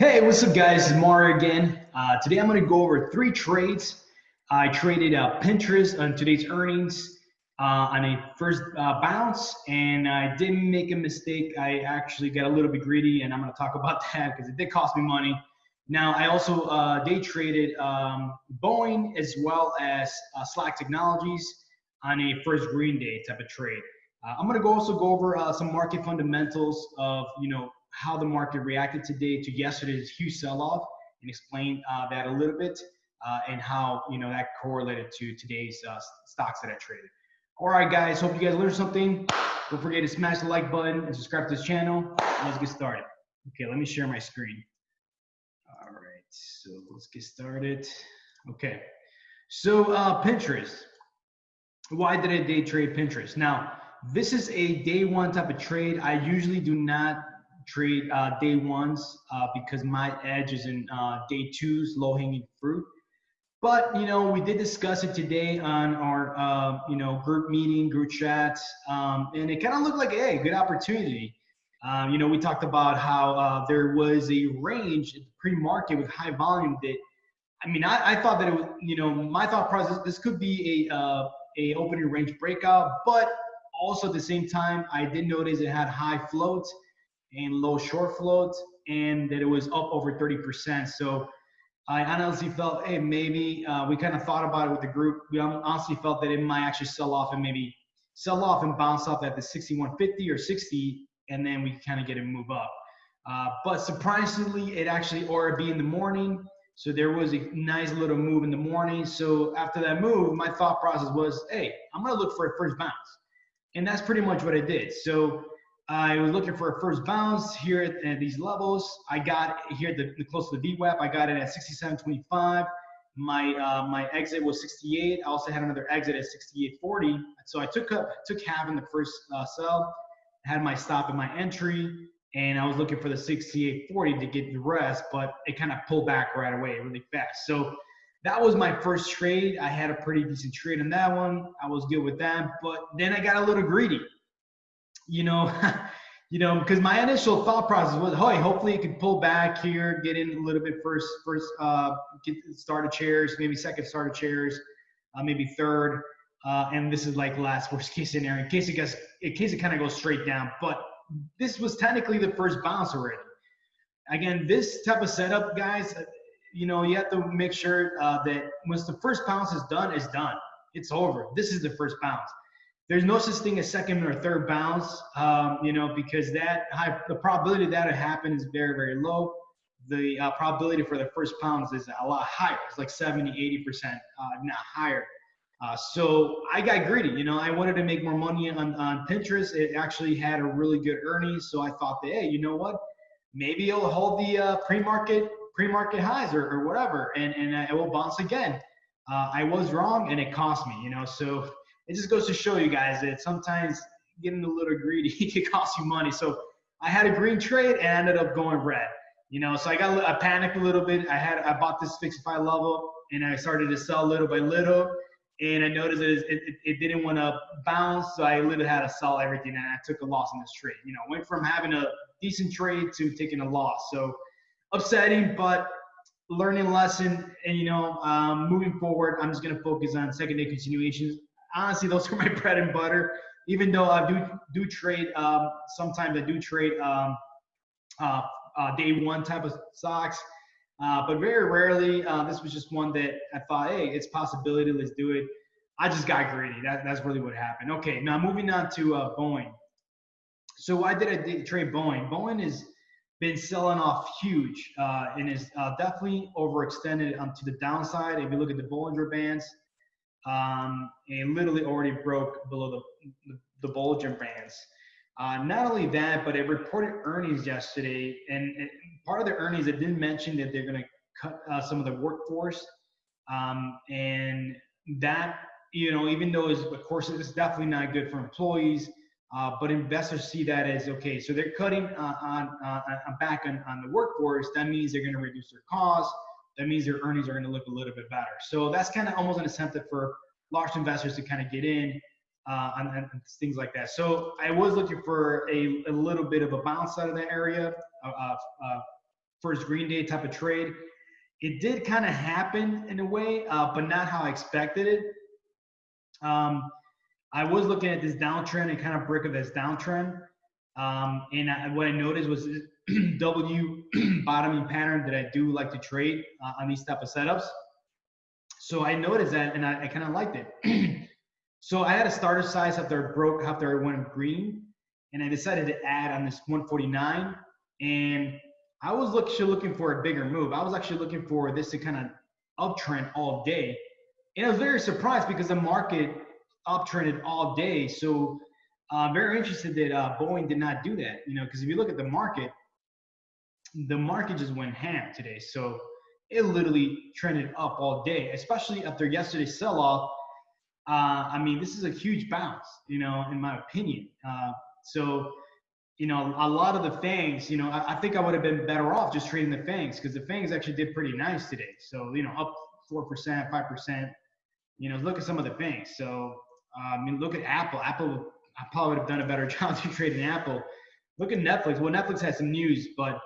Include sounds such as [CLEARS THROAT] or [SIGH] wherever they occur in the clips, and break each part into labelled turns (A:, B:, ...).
A: Hey, what's up, guys? It's Mario again. Uh, today I'm going to go over three trades. I traded uh, Pinterest on today's earnings uh, on a first uh, bounce, and I didn't make a mistake. I actually got a little bit greedy, and I'm going to talk about [LAUGHS] that because it did cost me money. Now, I also uh, day traded um, Boeing as well as uh, Slack Technologies on a first green day type of trade. I'm going to go also go over some market fundamentals of you know how the market reacted today to yesterday's huge sell-off and explain uh, that a little bit uh, and how you know that correlated to today's uh, stocks that I traded. All right, guys. Hope you guys learned something. Don't forget to smash the like button and subscribe to this channel. Let's get started. Okay, let me share my screen. All right, so let's get started. Okay, so uh, Pinterest. Why did I day trade Pinterest? Now, this is a day one type of trade. I usually do not trade uh, day ones uh, because my edge is in uh, day twos, low hanging fruit. But you know, we did discuss it today on our uh, you know group meeting, group chats, um, and it kind of looked like a hey, good opportunity. Um, you know, we talked about how uh, there was a range pre-market with high volume that. I mean, I, I, thought that it was, you know, my thought process. This could be a uh, a opening range breakout, but also at the same time, I did notice it had high floats and low short float, and that it was up over 30%. So I honestly felt, hey, maybe uh, we kind of thought about it with the group. We honestly felt that it might actually sell off and maybe sell off and bounce off at the 6150 or 60, and then we kind of get it move up. Uh, but surprisingly, it actually or be in the morning. So there was a nice little move in the morning. So after that move, my thought process was, hey, I'm gonna look for a first bounce, and that's pretty much what I did. So I was looking for a first bounce here at, at these levels. I got here the, the close to the VWAP. I got it at 67.25. My uh, my exit was 68. I also had another exit at 68.40. So I took up took half in the first uh, sell. Had my stop and my entry, and I was looking for the 68.40 to get the rest, but it kind of pulled back right away really fast. So that was my first trade. I had a pretty decent trade on that one. I was good with that, but then I got a little greedy you know, [LAUGHS] you know, because my initial thought process was, hey, hopefully it could pull back here, get in a little bit first, first, uh, get started chairs, maybe second start started chairs, uh, maybe third, uh, and this is like last [LAUGHS] worst case scenario in case it gets, in case it kind of goes straight down. But this was technically the first bounce already. Again, this type of setup, guys, uh, you know, you have to make sure uh, that once the first bounce is done, it's done. It's over. This is the first bounce there's no such thing as second or third bounce, um, you know, because that high, the probability that it happen is very, very low. The uh, probability for the first bounce is a lot higher. It's like 70, 80%, uh, not higher. Uh, so I got greedy. You know, I wanted to make more money on, on Pinterest. It actually had a really good earnings. So I thought that, hey, you know what? Maybe it'll hold the uh, pre-market pre-market highs or, or whatever, and, and it will bounce again. Uh, I was wrong, and it cost me. You know, so it just goes to show you guys that sometimes getting a little greedy [LAUGHS] can cost you money. So I had a green trade and ended up going red. You know, so I got I panicked a little bit. I had I bought this 65 level and I started to sell little by little. And I noticed it, it, it didn't want to bounce, so I literally had to sell everything, and I took a loss in this trade. You know, went from having a decent trade to taking a loss. So upsetting, but learning lesson. And you know, um, moving forward, I'm just gonna focus on second day continuations honestly, those are [LAUGHS] my bread and butter. Even though I do do trade, um, sometimes I do trade um, uh, uh, day one type of stocks, uh, but very rarely. Uh, this was just one that I thought, hey, it's possibility. Let's do it. I just got greedy. That, that's really what happened. Okay, now moving on to uh, Boeing. So why did I trade Boeing? Boeing has been selling off huge uh, and is definitely overextended onto the downside. If you look at the Bollinger Bands, um, and literally already broke below the, the, Bollinger Bands. Uh, not only that, but it reported earnings yesterday, and, and part of the earnings it didn't mention that they're going to cut uh, some of the workforce, um, and that you know even though it's, of course it's definitely not good for employees, uh, but investors see that as okay, so they're cutting uh, on, on, on back on, on the workforce. That means they're going to reduce their costs that means your earnings are going to look a little bit better. So that's kind of almost an incentive for large investors to kind of get in uh, and, and, things like that. So I was looking for a, a little bit of a bounce out of that area, uh, uh, first green day type of trade. It did kind of happen in a way, uh, but not how I expected it. Um, I was looking at this downtrend and kind of break of this downtrend. Um, and I, what I noticed was [CLEARS THROAT] W [CLEARS THROAT] bottoming pattern that I do like to trade uh, on these type of setups. So I noticed that and I, I kind of liked it. [CLEARS THROAT] so I had a starter size after it broke, after it went green. And I decided to add on this 149. And I was actually looking for a bigger move. I was actually looking for this to kind of uptrend all day. And I was very surprised because the market uptrended all day. So uh, very interested that uh, Boeing did not do that. You know, because if you look at the market, the market just went ham today. So it literally trended up all day, especially after yesterday's sell-off. Uh, I mean, this is a huge bounce, you know, in my opinion. Uh, so, you know, a lot of the fangs, you know, I, I think I would have been better off just trading the fangs because the fangs actually did pretty nice today. So, you know, up four percent, five percent. You know, look at some of the fangs. So, uh, I mean, look at Apple. Apple, I probably would have done a better [LAUGHS] job to trading Apple. Look at Netflix. Well, Netflix has some news, but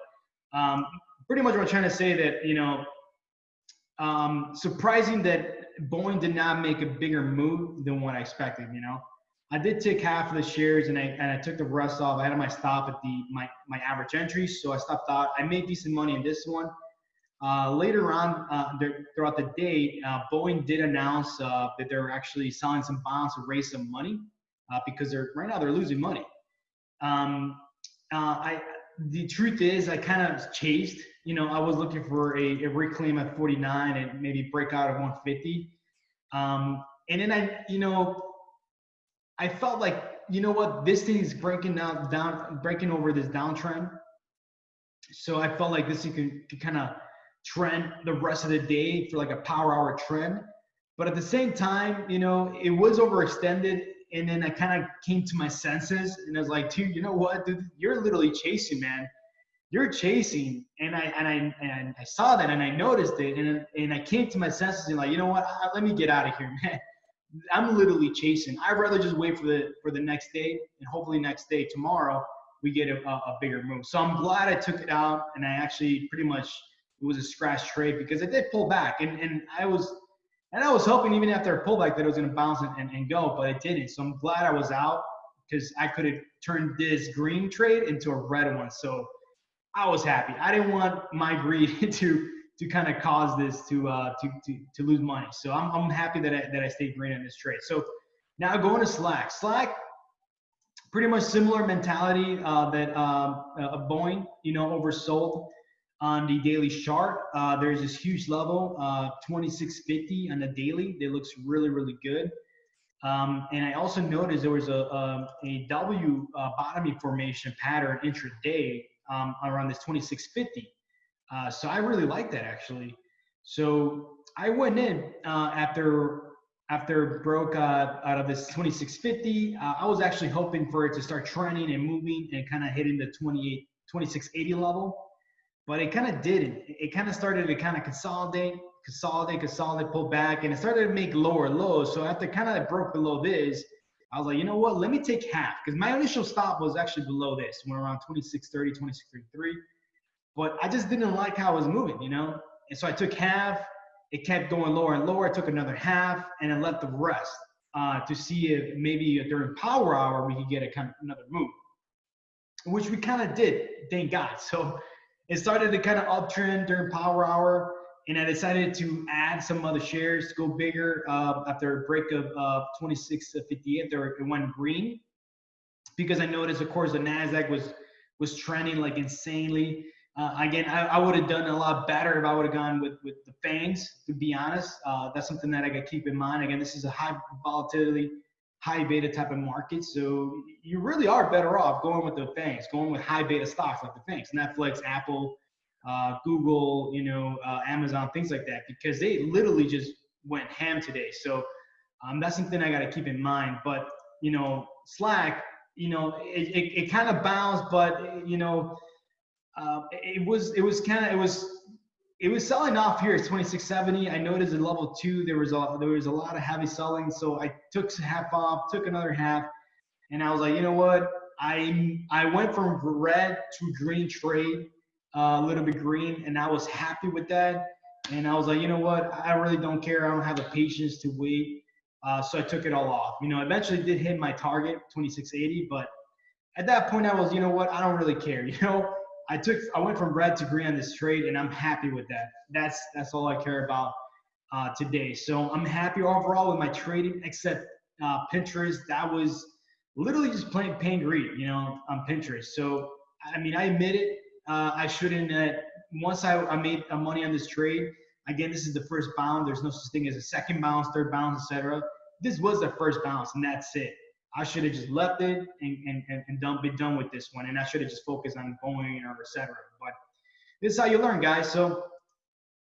A: um, pretty much what I'm trying to say that you know, um, surprising that Boeing did not make a bigger move than what I expected. You know, I did take half of the shares and I and I took the rest off. I had my stop at the my my average entry, so I stopped out. I made decent money in this one. Uh, later on, uh, throughout the day, uh, Boeing did announce uh, that they're actually selling some bonds to raise some money uh, because they're right now they're losing money. Um, uh, I the truth is, I kind of chased. You know, I was looking for a, a reclaim at 49 and maybe break out at 150. Um, and then I, you know, I felt like, you know what, this thing is breaking down, down, breaking over this downtrend. So I felt like this could, could kind of trend the rest of the day for like a power hour trend. But at the same time, you know, it was overextended and then I kind of came to my senses and I was like, dude, you know what, dude, you're literally chasing, man. You're chasing, and I and I and I saw that and I noticed it, and and I came to my senses and like, you know what, let me get out of here, [LAUGHS] man. I'm literally chasing. I'd rather just wait for the for the next day, and hopefully next day tomorrow we get a, a bigger move. So I'm glad I took it out, and I actually pretty much it was a scratch trade because it did pull back, and and I was and I was hoping even after a pullback that it was going to bounce and, and, and, go, but it didn't. So I'm glad I was out because I could have turned this green trade into a red one. So I was happy. I didn't want my greed [LAUGHS] to to kind of cause this to uh to, to to lose money. So I'm I'm happy that I that I stayed green in this trade. So now going to Slack. Slack, pretty much similar mentality uh, that um, uh, Boeing, you know, oversold on the daily chart. Uh, there's this huge level, uh, 2650 on the daily. That looks really, really good. Um, and I also noticed there was a, a, a W uh, bottoming formation pattern intraday um, around this 2650. Uh, so I really like that actually. So I went in uh, after after broke uh, out of this 2650. I was actually hoping for it to start trending and moving and kind of hitting the 28 2680 level but it kind of didn't. It kind of started to kind of consolidate, consolidate, consolidate, pull back, and it started to make lower lows. So after kind of broke below this, I was like, you know what? Let me take half because my initial stop was actually below this, went around 2630, 2633. But I just didn't like how it was moving, you know? And so I took half. It kept going lower and lower. I took another half and I left the rest uh, to see if maybe during power hour we could get a kind of another move, which we kind of did, thank God. [LAUGHS] So it started to kind of uptrend during power hour and I decided to add some other shares to go bigger uh, after a break of uh, 26 to 58. There it went green because I noticed, of course, the Nasdaq was was trending like insanely. Uh, again, I, I would have done a lot better if I would have gone with with the fangs. To be honest, uh, that's something that I got keep in mind. Again, this is a high volatility, high beta type of market, so you really are better off going with the fangs, going with high beta stocks like the fangs, Netflix, Apple, uh, Google, you know, uh, Amazon, things like that, because they literally just went ham today. So um, that's something I got to keep in mind. But you know, Slack, you know, it, it, it kind of bounced, but you know, uh, it was it was kind of it was it was selling off here at 2670. I noticed at level two there was a there was a lot of heavy selling, so I took half off, took another half, and I was like, you know what? I I went from red to green trade uh, a little bit green, and I was happy with that. And I was like, you know what? I really don't care. I don't have the patience to wait. Uh, so I took it all off. You know, eventually did hit my target, 2680, but at that point I was, you know what? I don't really care. [LAUGHS] You know, I took, I went from red to green on this trade, and I'm happy with that. That's that's all I care about uh, today. So I'm happy overall with my trading, except uh, Pinterest. That was literally just playing paying greed, you know, on Pinterest. So I mean, I admit it. Uh, I shouldn't. Uh, once I, I made money on this trade, again, this is the first bounce. There's no such thing as a second bounce, third bounce, etc. This was the first bounce, and that's it. I should have just left it and, and, and, and done, be done with this one. And I should have just focused on going or etc. But this is how you learn, guys. So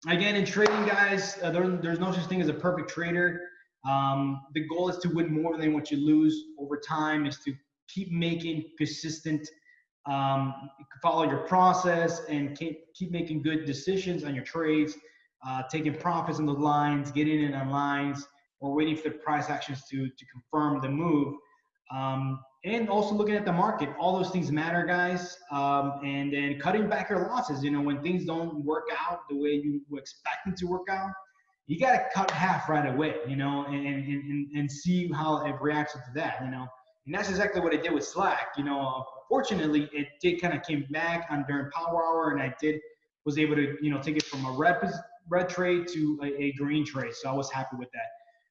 A: again, in trading, guys, uh, there, there's no such thing as a perfect trader. Um, the goal is to win more than what you lose over time. Is to keep making consistent, um, follow your process, and keep keep making good decisions on your trades. Uh, taking profits on the lines, getting in on lines, or waiting for the price actions to to confirm the move. Um, and also looking at the market. All those things matter, guys. Um, and then cutting back your losses. You know, when things don't work out the way you expect them to work out, you got to cut half right away. You know, and, and and and see how it reacts to that. You know, and that's exactly what I did with Slack. You know, fortunately, it did kind of came back on during Power Hour, and I did was able to you know take it from a red red trade to a, a green trade. So I was happy with that.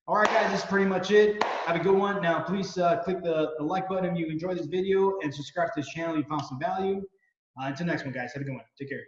A: All right, guys, that's pretty much it. Have a good one. Now, please uh, click the, the, like button if you enjoyed this video and subscribe to this channel if you found some value. Uh, until next one, guys. Have a good one. Take care.